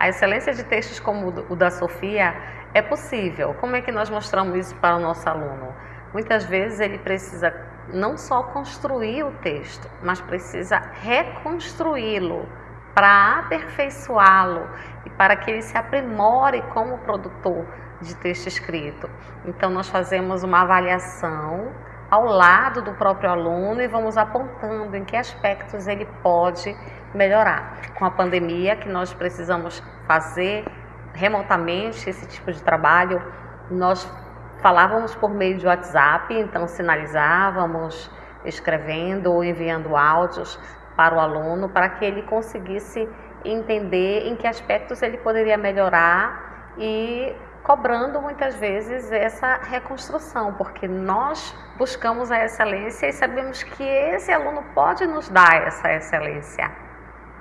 A excelência de textos como o da Sofia é possível. Como é que nós mostramos isso para o nosso aluno? Muitas vezes ele precisa não só construir o texto, mas precisa reconstruí-lo para aperfeiçoá-lo e para que ele se aprimore como produtor de texto escrito. Então, nós fazemos uma avaliação ao lado do próprio aluno e vamos apontando em que aspectos ele pode melhorar. Com a pandemia, que nós precisamos fazer remotamente esse tipo de trabalho, nós falávamos por meio de WhatsApp, então sinalizávamos escrevendo ou enviando áudios para o aluno para que ele conseguisse entender em que aspectos ele poderia melhorar e cobrando muitas vezes essa reconstrução, porque nós buscamos a excelência e sabemos que esse aluno pode nos dar essa excelência.